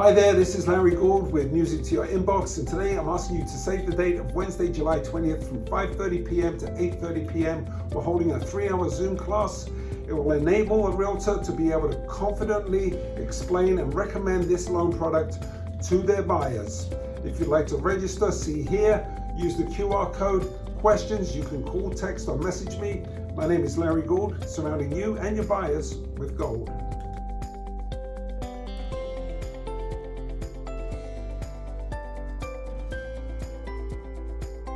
Hi there, this is Larry Gould with Music to Your Inbox and today I'm asking you to save the date of Wednesday, July 20th from 5.30pm to 8.30pm. We're holding a three-hour Zoom class. It will enable a realtor to be able to confidently explain and recommend this loan product to their buyers. If you'd like to register, see here, use the QR code. Questions, you can call, text or message me. My name is Larry Gould, surrounding you and your buyers with gold.